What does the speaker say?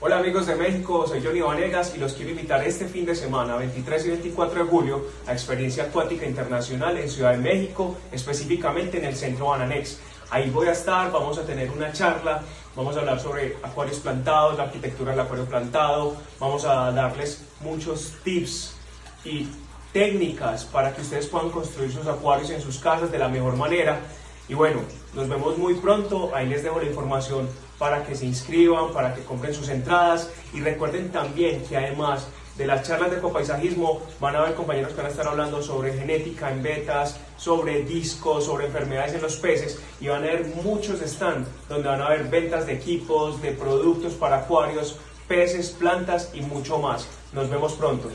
Hola amigos de México, soy Johnny Vanegas y los quiero invitar este fin de semana, 23 y 24 de julio, a Experiencia Acuática Internacional en Ciudad de México, específicamente en el Centro Bananex. Ahí voy a estar, vamos a tener una charla, vamos a hablar sobre acuarios plantados, la arquitectura del acuario plantado, vamos a darles muchos tips y técnicas para que ustedes puedan construir sus acuarios en sus casas de la mejor manera. Y bueno, nos vemos muy pronto, ahí les dejo la información para que se inscriban, para que compren sus entradas y recuerden también que además de las charlas de ecopaisajismo van a haber compañeros que van a estar hablando sobre genética en betas, sobre discos, sobre enfermedades en los peces y van a haber muchos stands donde van a haber ventas de equipos, de productos para acuarios, peces, plantas y mucho más. Nos vemos pronto.